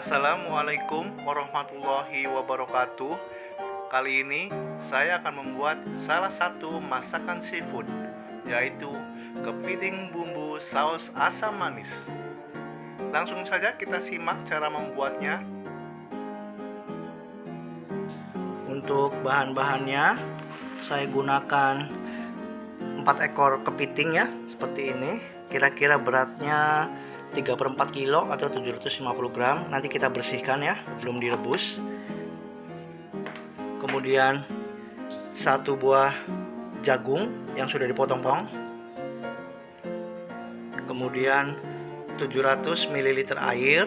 Assalamualaikum warahmatullahi wabarakatuh. Kali ini saya akan membuat salah satu masakan seafood Yaitu kepiting bumbu saus asam manis. Langsung saja kita simak cara membuatnya. Untuk bahan-bahannya saya gunakan 4 ekor kepiting ya seperti ini. Kira-kira beratnya 3 per 4 kilo atau 750 gram. Nanti kita bersihkan ya belum direbus. Kemudian satu buah jagung yang sudah dipotong-potong. Kemudian 700 ml air.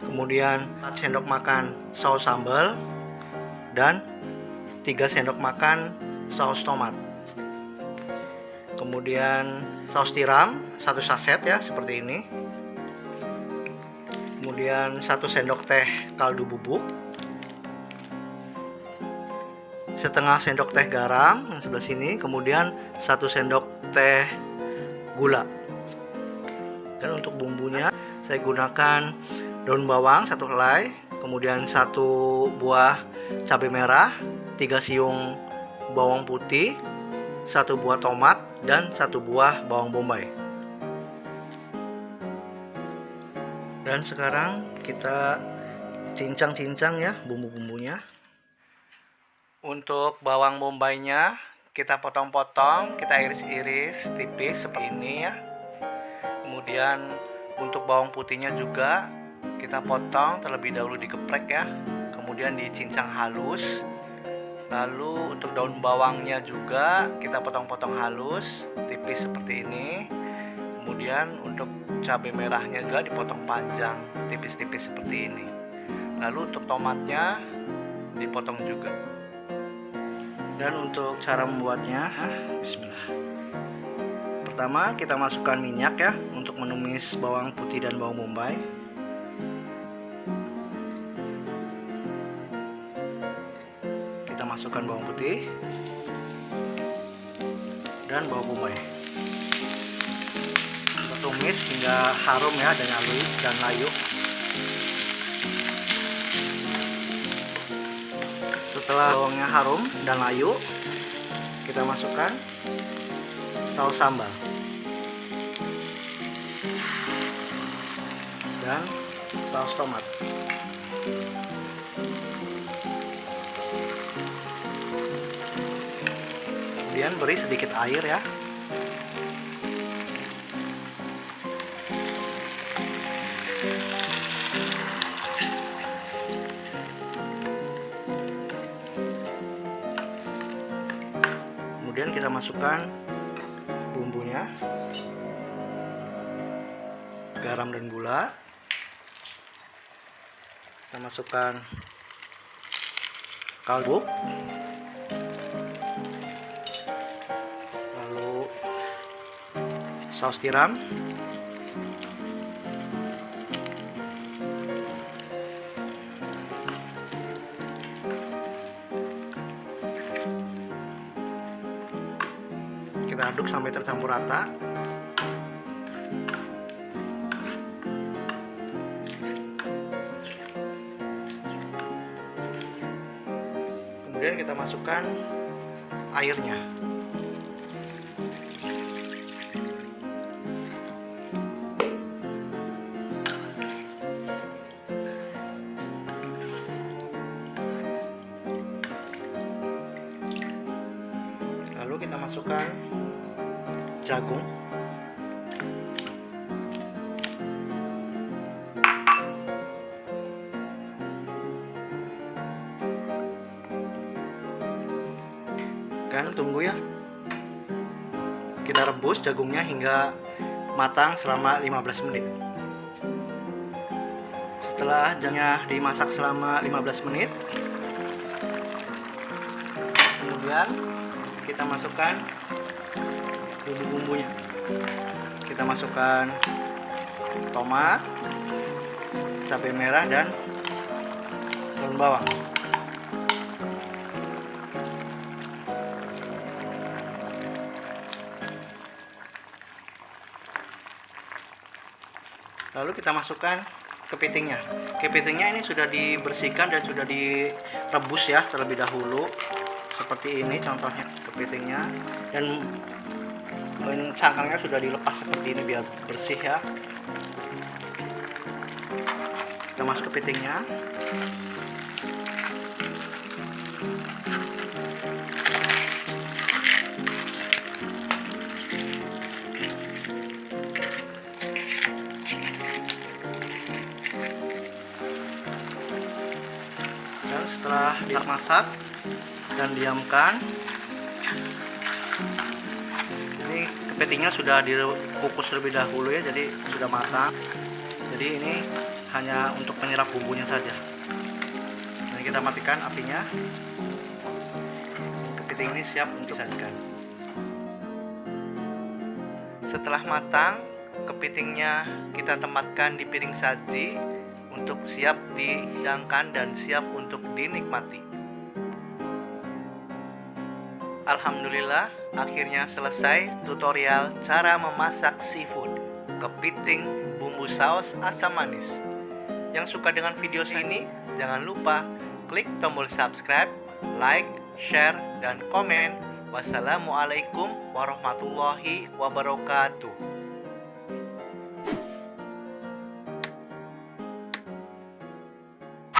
Kemudian 4 sendok makan saus sambal dan 3 sendok makan saus tomat kemudian saus tiram satu saset ya seperti ini. Kemudian satu sendok teh kaldu bubuk. Setengah sendok teh garam yang sebelah sini kemudian satu sendok teh gula. Dan untuk bumbunya saya gunakan daun bawang satu helai kemudian satu buah cabai merah tiga siung bawang putih satu buah tomat dan satu buah bawang bombay. Dan sekarang kita cincang-cincang ya bumbu-bumbunya. Untuk bawang bombaynya kita potong-potong kita iris-iris tipis seperti ini ya. Kemudian untuk bawang putihnya juga kita potong terlebih dahulu digeprek ya. Kemudian dicincang halus lalu untuk daun bawangnya juga kita potong-potong halus tipis seperti ini. Kemudian untuk cabai merahnya juga dipotong panjang tipis-tipis seperti ini. Lalu untuk tomatnya dipotong juga. Dan untuk cara membuatnya bismillah. Pertama kita masukkan minyak ya untuk menumis bawang putih dan bawang bombay masukkan bawang putih dan bawang bombay. Kita tumis hingga harum ya dan layu dan layu. Setelah bawangnya harum dan layu kita masukkan saus sambal. Dan saus tomat kemudian beri sedikit air ya. Kemudian kita masukkan bumbunya. Garam dan gula. Kita masukkan kaldu saus tiram. Kita aduk sampai tercampur rata. Kemudian kita masukkan airnya lalu kita masukkan jagung. Kan tunggu ya. Kita rebus jagungnya hingga matang selama 15 menit. Setelah jangnya dimasak selama 15 menit kemudian kita masukkan bumbu-bumbunya. Kita masukkan tomat cabai merah dan daun bawang. Lalu kita masukkan kepitingnya. Kepitingnya ini sudah dibersihkan dan sudah direbus ya terlebih dahulu seperti ini contohnya kepitingnya dan cangkangnya sudah dilepas seperti ini biar bersih ya. Kita masuk kepitingnya dan setelah dimasak dan diamkan. Ini kepitingnya sudah dikukus terlebih dahulu ya jadi sudah matang. Jadi ini hanya untuk penyerap bumbunya saja. Dan kita matikan apinya. Kepiting ini siap untuk disajikan. Setelah matang kepitingnya kita tempatkan di piring saji untuk siap dihidangkan dan siap untuk dinikmati. Alhamdulillah, akhirnya selesai tutorial cara memasak seafood kepiting bumbu saus asam manis. Yang suka dengan video ini, jangan lupa klik tombol subscribe, like, share, dan komen. Wassalamualaikum warahmatullahi wabarakatuh.